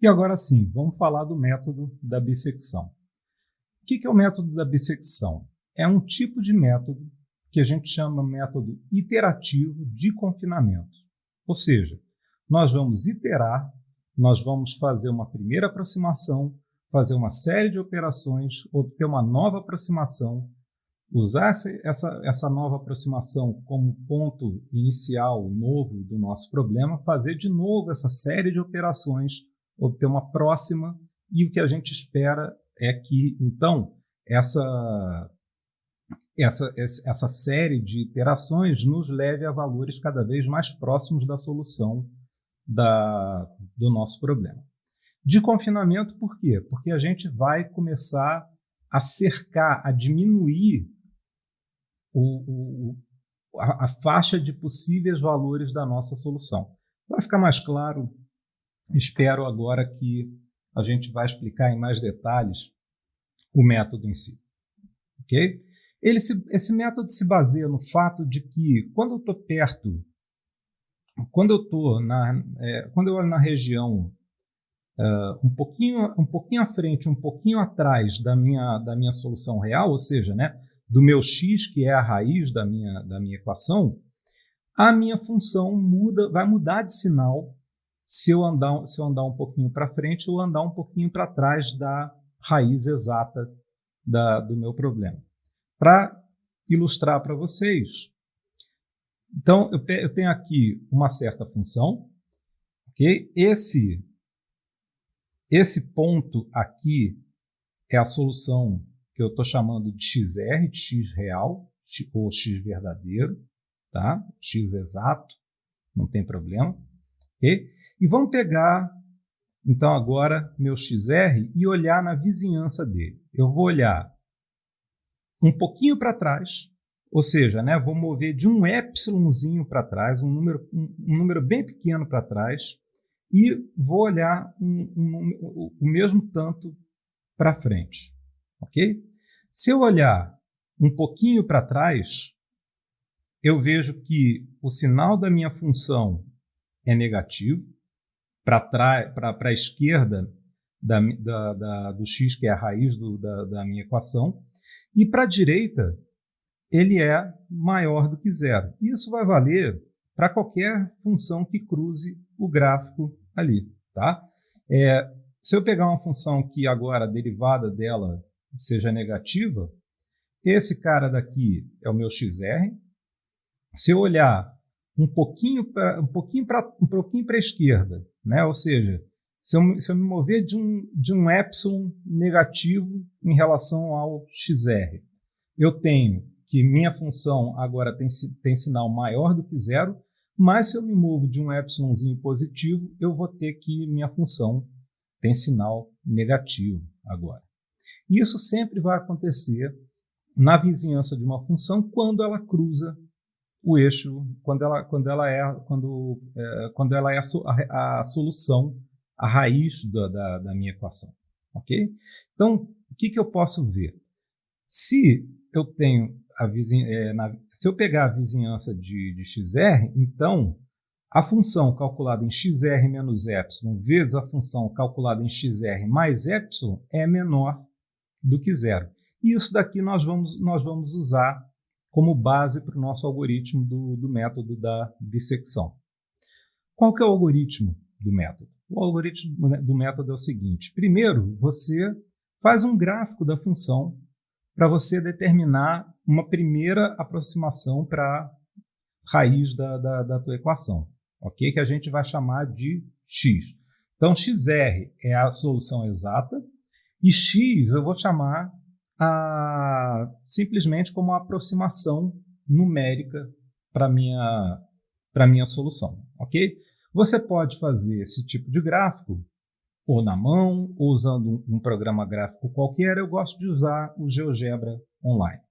E agora sim, vamos falar do método da bissecção. O que é o método da bissecção? É um tipo de método que a gente chama método iterativo de confinamento. Ou seja, nós vamos iterar, nós vamos fazer uma primeira aproximação, fazer uma série de operações, obter uma nova aproximação, usar essa, essa nova aproximação como ponto inicial novo do nosso problema, fazer de novo essa série de operações, obter uma próxima, e o que a gente espera é que, então, essa, essa, essa série de iterações nos leve a valores cada vez mais próximos da solução da, do nosso problema. De confinamento, por quê? Porque a gente vai começar a cercar, a diminuir o, o, a, a faixa de possíveis valores da nossa solução. Para ficar mais claro, espero agora que a gente vai explicar em mais detalhes o método em si. Ok? Ele se, esse método se baseia no fato de que quando eu estou perto, quando eu estou na, é, quando eu olho na região uh, um pouquinho, um pouquinho à frente, um pouquinho atrás da minha, da minha solução real, ou seja, né, do meu x, que é a raiz da minha, da minha equação, a minha função muda, vai mudar de sinal se eu andar, se eu andar um pouquinho para frente ou andar um pouquinho para trás da raiz exata da, do meu problema. Para ilustrar para vocês, então eu, eu, tenho aqui uma certa função, ok? Esse, esse ponto aqui é a solução que eu estou chamando de XR, de X real, ou X verdadeiro, tá? X exato, não tem problema. E vamos pegar, então, agora meu XR e olhar na vizinhança dele. Eu vou olhar um pouquinho para trás, ou seja, né, vou mover de um epsilonzinho para trás, um número, um, um, número bem pequeno para trás, e vou olhar um, um, o mesmo tanto para frente. Ok? Se eu olhar um pouquinho para trás, eu vejo que o sinal da minha função é negativo, para a esquerda da, da, da, do x, que é a raiz do, da, minha equação, e para a direita ele é maior do que zero. Isso vai valer para qualquer função que cruze o gráfico ali. Tá? É, se eu pegar uma função que agora a derivada dela seja negativa, esse cara daqui é o meu XR. Se eu olhar um pouquinho para um pouquinho para um pouquinho para a esquerda, né? Ou seja, se eu, se eu me mover de um de um epsilon negativo em relação ao XR, eu tenho que minha função agora tem, tem sinal maior do que zero, mas se eu me movo de um epsilonzinho positivo, eu vou ter que minha função tem sinal negativo agora. Isso sempre vai acontecer na vizinhança de uma função quando ela cruza o eixo, quando ela, quando ela é, quando, é, quando ela é a, a, solução, a raiz da, da, da, minha equação. Ok? Então, o que, que eu posso ver? Se eu tenho a vizinha, é, na, se eu pegar a vizinhança de, de xr, então a função calculada em xr menos epsilon vezes a função calculada em xr mais epsilon é menor do que zero. E isso daqui nós vamos, nós vamos usar como base para o nosso algoritmo do, do método da bissecção. Qual que é o algoritmo do método? O algoritmo do método é o seguinte. Primeiro, você faz um gráfico da função para você determinar uma primeira aproximação para a raiz da, da, da tua equação, ok? Que a gente vai chamar de x. Então, xr é a solução exata e x eu vou chamar a, simplesmente como uma aproximação numérica para minha para minha solução, ok? Você pode fazer esse tipo de gráfico ou na mão, ou usando um, um programa gráfico qualquer. Eu gosto de usar o GeoGebra online.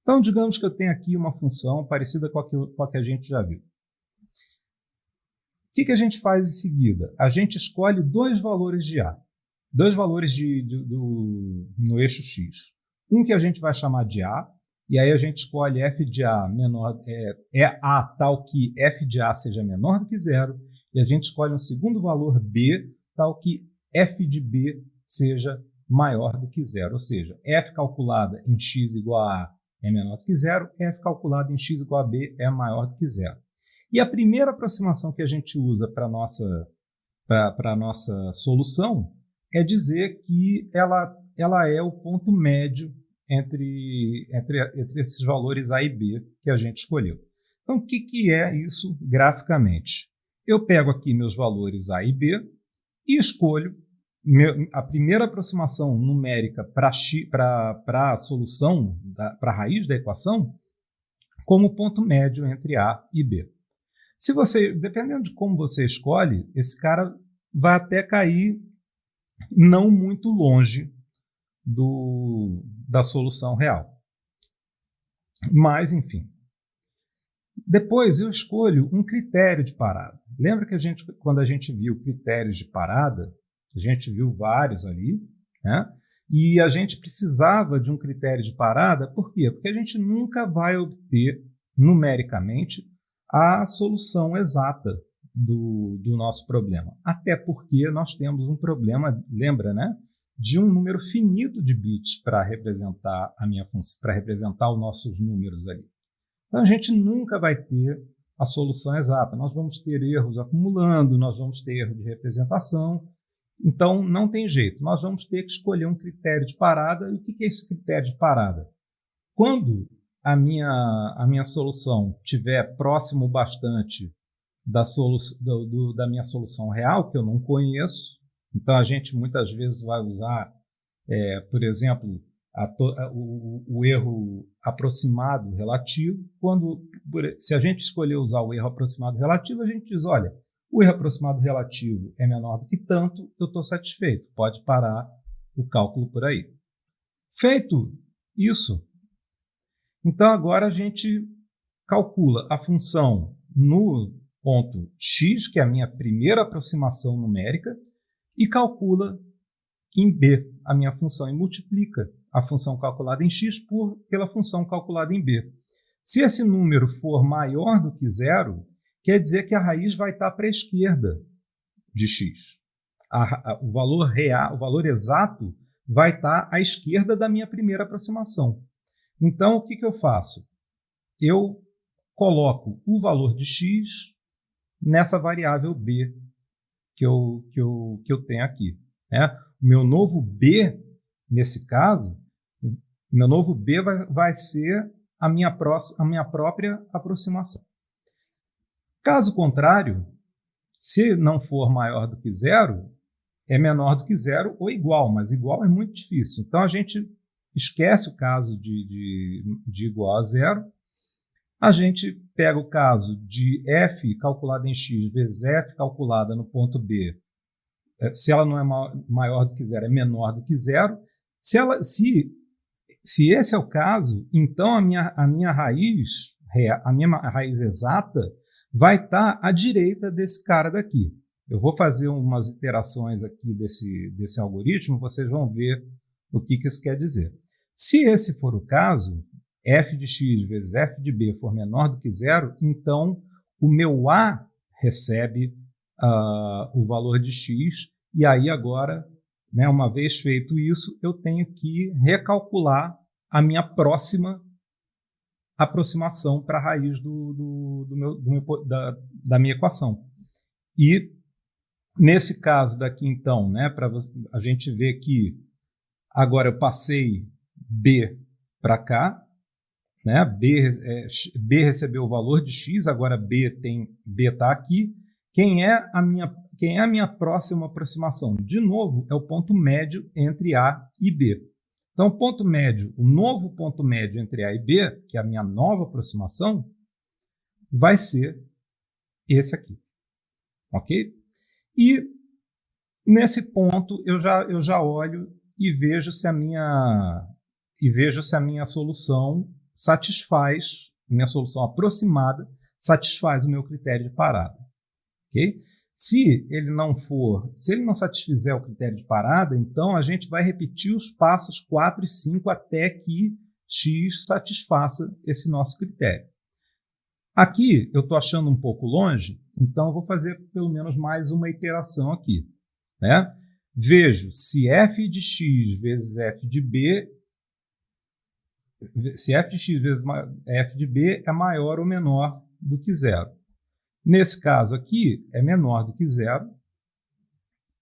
Então, digamos que eu tenho aqui uma função parecida com a que, com a que a gente já viu. O que, que a gente faz em seguida? A gente escolhe dois valores de A dois valores de, de, do, no eixo x. Um que a gente vai chamar de A, e aí a gente escolhe f de A menor, é, é A tal que f de A seja menor do que zero, e a gente escolhe um segundo valor B tal que f de b seja maior do que zero, ou seja, f calculada em x igual a a é menor do que zero, f calculada em x igual a b é maior do que zero. E a primeira aproximação que a gente usa para a nossa, nossa solução é dizer que ela, ela é o ponto médio entre, entre, entre esses valores a e b que a gente escolheu. Então, o que, que é isso graficamente? Eu pego aqui meus valores a e b e escolho meu, a primeira aproximação numérica para a solução, para a raiz da equação, como ponto médio entre A e B. Se você, dependendo de como você escolhe, esse cara vai até cair não muito longe do, da solução real. Mas, enfim. Depois eu escolho um critério de parada. Lembra que a gente, quando a gente viu critérios de parada, a gente viu vários ali, né? E a gente precisava de um critério de parada, por quê? Porque a gente nunca vai obter numericamente a solução exata do, do nosso problema. Até porque nós temos um problema, lembra, né? De um número finito de bits para representar a minha função, para representar os nossos números ali. Então a gente nunca vai ter a solução exata. Nós vamos ter erros acumulando, nós vamos ter erro de representação, então, não tem jeito. Nós vamos ter que escolher um critério de parada. E o que é esse critério de parada? Quando a minha, a minha solução estiver próximo bastante da, solu do, do, da minha solução real, que eu não conheço, então a gente muitas vezes vai usar, é, por exemplo, a o, o, erro aproximado relativo. Quando, se a gente escolher usar o erro aproximado relativo, a gente diz, olha, o erro aproximado relativo é menor do que tanto, eu estou satisfeito. Pode parar o cálculo por aí. Feito isso, então agora a gente calcula a função no ponto x, que é a minha primeira aproximação numérica, e calcula em b a minha função e multiplica a função calculada em x por, pela função calculada em b. Se esse número for maior do que zero, quer dizer que a raiz vai estar para a esquerda de x. A, a, o valor real, o valor exato vai estar à esquerda da minha primeira aproximação. Então, o que, que eu faço? Eu coloco o valor de x nessa variável b que eu, que eu, que eu tenho aqui. Né? O meu novo b, nesse caso, meu novo b vai, vai ser a minha, pró a minha própria aproximação. Caso contrário, se não for maior do que zero, é menor do que zero ou igual, mas igual é muito difícil. Então a gente esquece o caso de, de, de igual a zero, a gente pega o caso de f calculada em x vezes f calculada no ponto B, é, se ela não é maior do que zero, é menor do que zero. Se, ela, se, se esse é o caso, então a minha, a minha raiz, a minha raiz exata, vai estar tá à direita desse cara daqui. Eu vou fazer umas iterações aqui desse, desse algoritmo, vocês vão ver o que, que isso quer dizer. Se esse for o caso, f de x vezes f de b for menor do que zero, então o meu a recebe uh, o valor de x, e aí agora, né, uma vez feito isso, eu tenho que recalcular a minha próxima aproximação para a raiz do, do, do meu, meu, da, da minha equação. E nesse caso daqui, então, né, para a gente ver que agora eu passei B para cá, né, B, é, B recebeu o valor de X, agora B tem B está aqui. Quem é a minha quem é a minha próxima aproximação? De novo, é o ponto médio entre A e B. Então, o ponto médio, o novo ponto médio entre A e B, que é a minha nova aproximação, vai ser esse aqui. Ok? E nesse ponto eu já, eu já olho e vejo se a minha e vejo se a minha solução satisfaz, minha solução aproximada satisfaz o meu critério de parada. Ok? Se ele não for, se ele não satisfizer o critério de parada, então a gente vai repetir os passos 4 e 5 até que x satisfaça esse nosso critério. Aqui eu estou achando um pouco longe, então vou fazer pelo menos mais uma iteração aqui. Né? Vejo se f de x vezes f de b, se f de x vezes f de b é maior ou menor do que zero. Nesse caso aqui, é menor do que zero.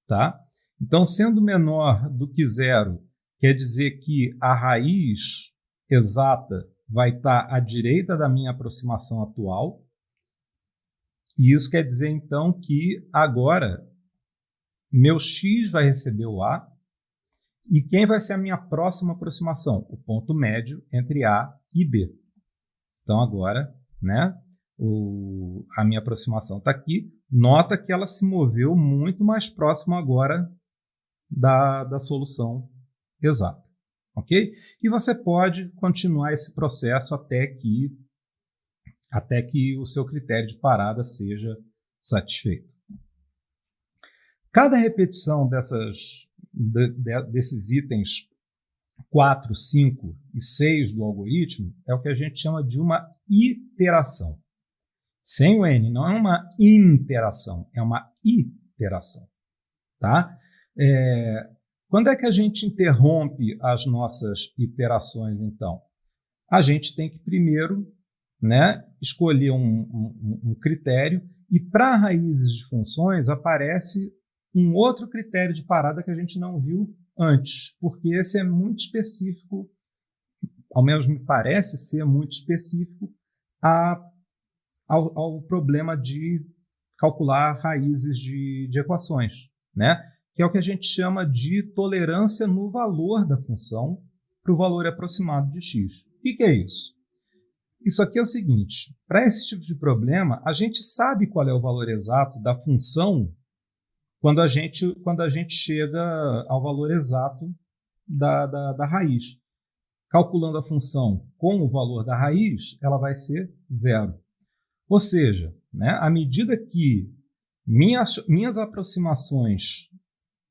Tá? Então, sendo menor do que zero, quer dizer que a raiz exata vai estar à direita da minha aproximação atual. E isso quer dizer, então, que agora meu x vai receber o a. E quem vai ser a minha próxima aproximação? O ponto médio entre a e b. Então, agora, né, o, a minha aproximação está aqui. Nota que ela se moveu muito mais próximo agora da, da solução exata. Ok? E você pode continuar esse processo até que, até que o seu critério de parada seja satisfeito. Cada repetição dessas, de, de, desses itens 4, 5 e 6 do algoritmo é o que a gente chama de uma iteração. Sem o N, não é uma interação, é uma iteração. Tá? É, quando é que a gente interrompe as nossas iterações, então? A gente tem que primeiro né, escolher um, um, um critério e para raízes de funções aparece um outro critério de parada que a gente não viu antes, porque esse é muito específico, ao menos me parece ser muito específico a, ao, ao problema de calcular raízes de, de equações, né? que é o que a gente chama de tolerância no valor da função para o valor aproximado de x. O que, que é isso? Isso aqui é o seguinte: para esse tipo de problema, a gente sabe qual é o valor exato da função quando a gente, quando a gente chega ao valor exato da, da, da raiz. Calculando a função com o valor da raiz, ela vai ser zero. Ou seja, né, à medida que minhas, minhas aproximações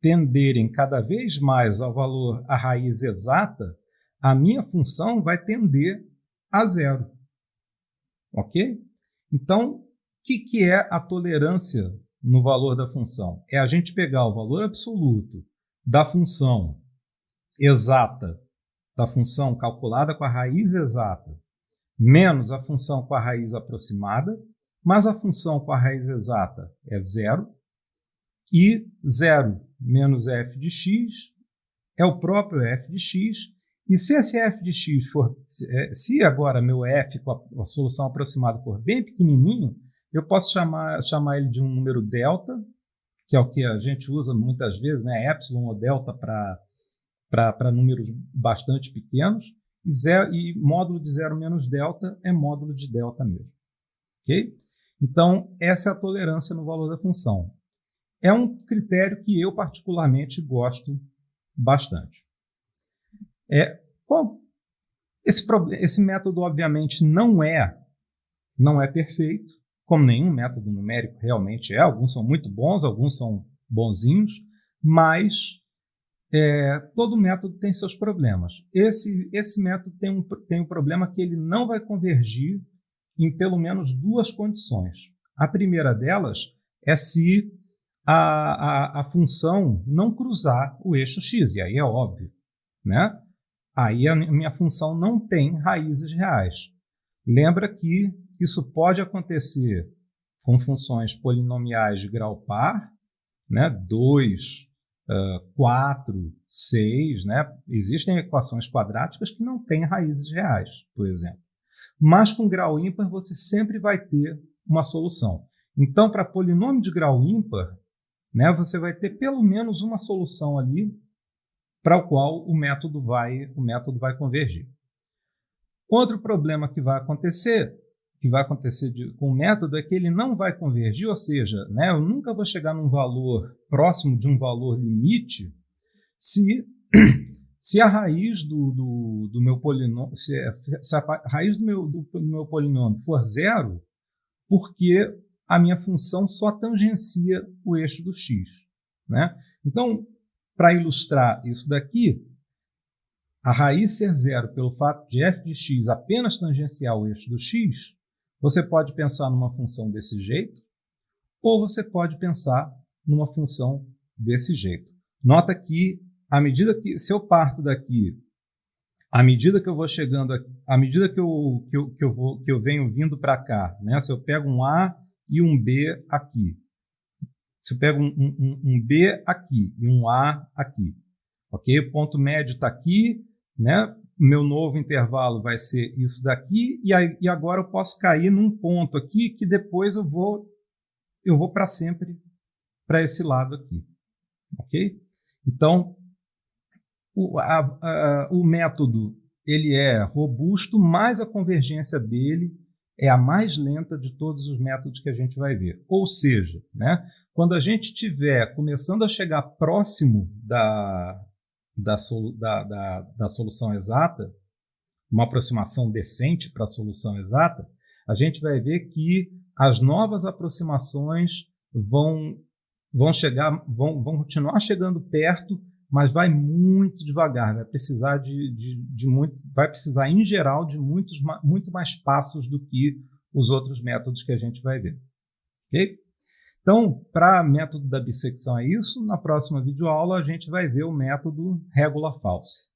tenderem cada vez mais ao valor, à raiz exata, a minha função vai tender a zero. Ok? Então, o que, que é a tolerância no valor da função. É a gente pegar o valor absoluto da função exata, da função calculada com a raiz exata, menos a função com a raiz aproximada, mas a função com a raiz exata é zero, e zero menos f de x é o próprio f de x, e se esse f de x for, se é, agora meu f com a, a solução aproximada for bem pequenininho, eu posso chamar, chamar ele de um número delta, que é o que a gente usa muitas vezes, né? epsilon ou delta para números bastante pequenos, e, zero, e módulo de zero menos delta é módulo de delta mesmo. Ok? Então, essa é a tolerância no valor da função. É um critério que eu particularmente gosto bastante. É, bom, esse, esse método, obviamente, não é, não é perfeito, como nenhum método numérico realmente é. Alguns são muito bons, alguns são bonzinhos, mas é, todo método tem seus problemas. Esse, esse método tem um, tem um problema que ele não vai convergir em pelo menos duas condições. A primeira delas é se a, a, a função não cruzar o eixo x, e aí é óbvio. Né? Aí a minha função não tem raízes reais. Lembra que isso pode acontecer com funções polinomiais de grau par, né? 2, uh, 4, 6. Né? Existem equações quadráticas que não têm raízes reais, por exemplo. Mas com grau ímpar você sempre vai ter uma solução. Então, para polinômio de grau ímpar, né, você vai ter pelo menos uma solução ali para o qual o método vai, o método vai convergir. Outro problema que vai acontecer que vai acontecer de, com o método é que ele não vai convergir, ou seja, né, eu nunca vou chegar num valor próximo de um valor limite se, se a raiz do, do, do meu polinômio, se, se, a raiz do meu, do, do meu polinômio for zero, porque a minha função só tangencia o eixo do x. Né? Então, para ilustrar isso daqui, a raiz ser zero pelo fato de f de x apenas tangenciar o eixo do x, você pode pensar numa função desse jeito, ou você pode pensar numa função desse jeito. Nota que, à medida que, se eu parto daqui, à medida que eu vou chegando, à medida que eu, que eu, que eu, vou, que eu venho vindo para cá, né? se eu pego um A e um B aqui, se eu pego um, um, um B aqui e um A aqui, ok? O ponto médio está aqui, né? meu novo intervalo vai ser isso daqui, e, aí, e agora eu posso cair num ponto aqui que depois eu vou, eu vou para sempre para esse lado aqui. Ok? Então, o, a, a, o método ele é robusto, mas a convergência dele é a mais lenta de todos os métodos que a gente vai ver. Ou seja, né, quando a gente estiver começando a chegar próximo da, da, da, da, da solução exata, uma aproximação decente para a solução exata, a gente vai ver que as novas aproximações vão, vão chegar, vão, vão continuar chegando perto, mas vai muito devagar, vai precisar de, de, de muito, vai precisar em geral de muitos, muito mais passos do que os outros métodos que a gente vai ver. Ok? Então, para método da bissecção é isso. Na próxima videoaula, a gente vai ver o método régula falsa.